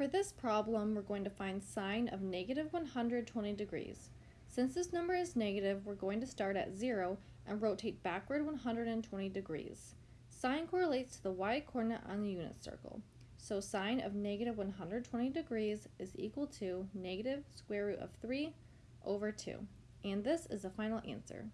For this problem, we're going to find sine of negative 120 degrees. Since this number is negative, we're going to start at 0 and rotate backward 120 degrees. Sine correlates to the y-coordinate on the unit circle. So sine of negative 120 degrees is equal to negative square root of 3 over 2. And this is the final answer.